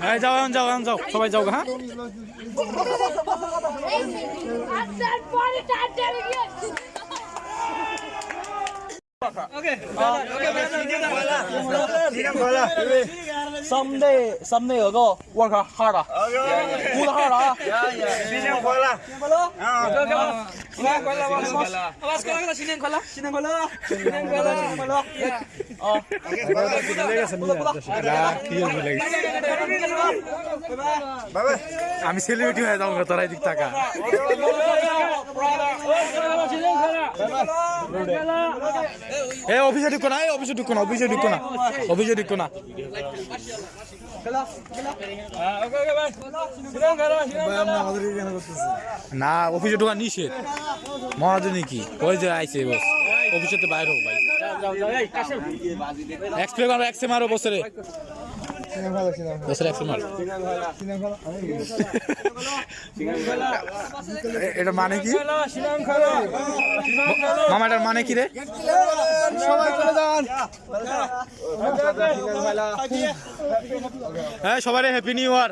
হ্যাঁ যাও এখন যাও এখন যাও সবাই যাও হ্যাঁ আপনার পরে টাটা গিয়ে Someday, someday ago work hard 啊，good hard 啊。新年快乐！新年快乐！啊，আমি celebrity হয়ে যাব তোরা এদিক টাকা এ অফিসে ঢুকো না অফিসে ঢুকো না অফিসে ঢুকো না অফিসে ঢুকো না না অফিসে ঢুকা নিষেধ মহাজনী কি? ওই যে আইসে বস অফিসে তো বাইরে হোক ভাই। এক্সপ্রে মারো এক্সে মারো এক্সে মারো। এটা মানে কি? মামা এটার মানে কি রে? হ্যাঁ সবাই হ্যাপি নিউ ইয়ার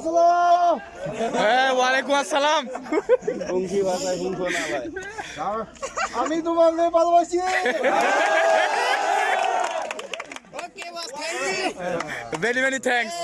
司啦！ হ্যাঁ ওয়ালাইকুম আসসালাম আমি তোমাকে ভালোবাসি ভেরি ভেরি থ্যাঙ্কস আইসে তো খায়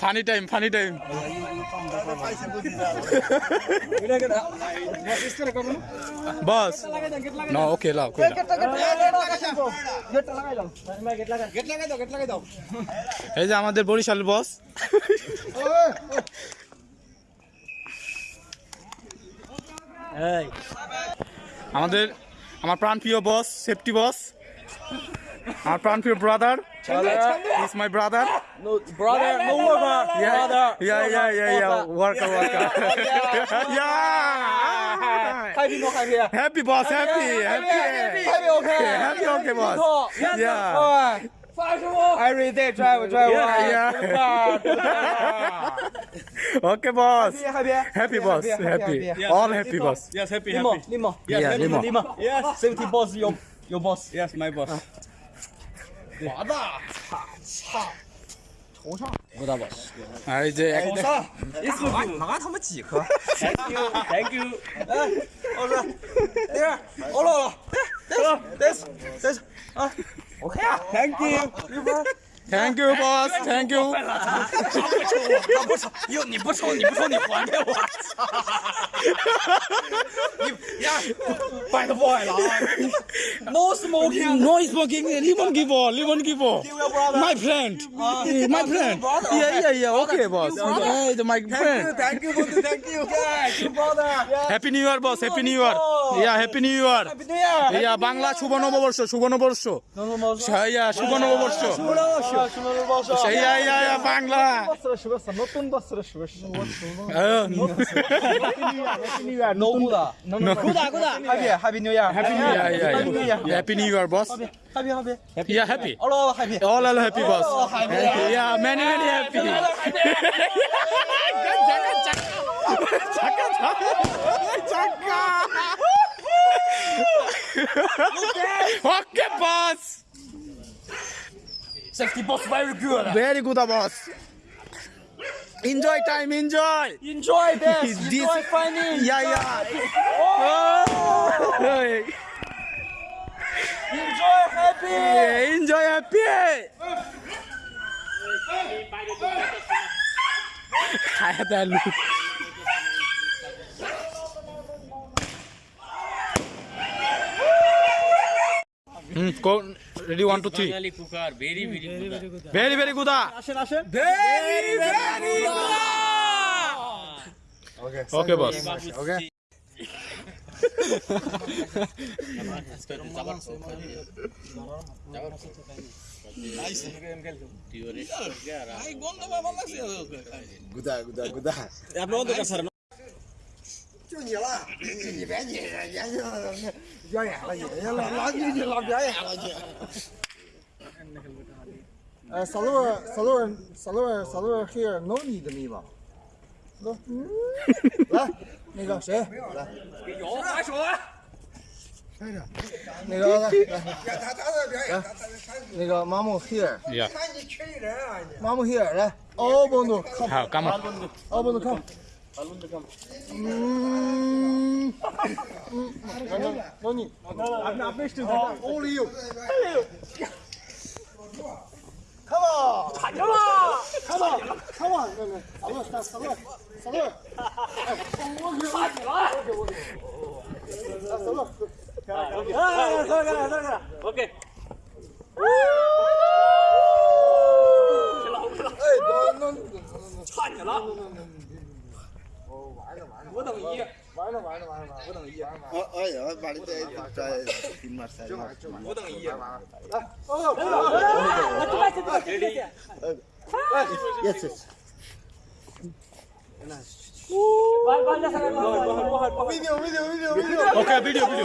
Funny time funny time boss না ওকে লাও এই যে আমাদের বরিশাল বস আমাদের আমার প্রাণপ্রিয় বস সেফটি বস আমার প্রাণপ্রিয় brother is my brother No brother, no worker, brother. Yeah, yeah, yeah, yeah. Worker, worker. yeah. Happy no happy. Happy boss, happy, happy, Happy okay. happy, okay, boss. Yeah. Every day drive, drive. Yeah, one. yeah. okay, boss. Happy, happy, happy, happy boss. Happy, happy. happy. Yes, all happy, limo. boss. Yes, happy, limo, happy. Limo, yes, yeah, happy, limo. limo. Yes, safety boss, your your boss. Yes, my boss. 华大，操操，头上，我大 boss。哎，这头上，你是拿拿他们几颗？Thank you，Thank you。哎，我说，等会儿，我老了，等等等等等啊。，OK 啊 Thank you. Thank you, boss. Thank you. 他不抽，哟，你不抽，你不抽，你还给我，操！你呀，bad boy 了啊！No smoking. No smoking. Lemon give all. Lemon give all. My friend. My friend. Yeah, yeah, yeah. Okay, boss. Hey, the my friend. Thank you, brother. Thank you. Yeah, you brother. Happy New Year, boss. Happy New Year. Yeah, Happy New Year. Happy New Year. ইয়া বাংলা শুভ নববর্ষ শুভ নববর্ষ No, no, no. ইয়া শুভ নববর্ষ ইয়া yeah ইয়া বাংলা নতুন বছর happy new year happy new year happy new year boss happy হবে yeah happy all all happy all all happy boss yeah many many happy চাকা চাকা চাকা ওকে Safety boss, very good. Very good, boss. Enjoy time, enjoy. Enjoy this. this enjoy finding. Yeah, yeah. Oh. oh! enjoy happy. Yeah, enjoy happy. I had that look. Hmm কোন ready 1 2 3 Bangali cooker very very গুদা very আপনার 就你了，你别你，你演你，表演了你，老老你老表演了你。呃，撒落撒落撒落撒落，here no need 的没吧？来，那个谁来？有，拿手啊！那个来。来，那个 mama here。看你人啊！mama here 来奥本都 come。好，干吗？all come。啊，龙子哥，嗯，嗯，那那那没事，哦，欧里有，哎呦，看嘛，看嘛，看嘛，看嘛，那那，走了，走了，走了，走了，走了，走了，走了，走了，OK。差你了。我等一，玩了玩了玩了玩了，我等一。我我把你这这金马赛马，我等一。来，哦，来来来，我这边这边这边。来，也是。那，呜，完完了，完了完了，video video video video，OK video video。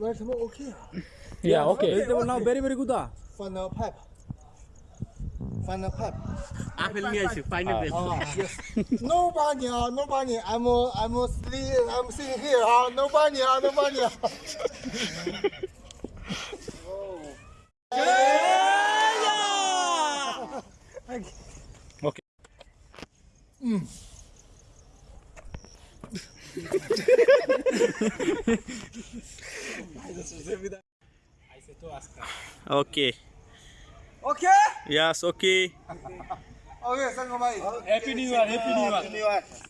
Learn some okay. Yeah, okay. They were now very, very good. Ah. Final pipe. Final pipe. Apple music, final pipe. Oh, yes. nobody, uh, nobody. I'm, uh, I'm uh, I'm sitting here. Uh, nobody, uh, nobody. oh. yeah! Okay. Okay. Mm. ok. Ok? Yes, ok. Ok, Sangha mais. Happy New Year, Happy New Year.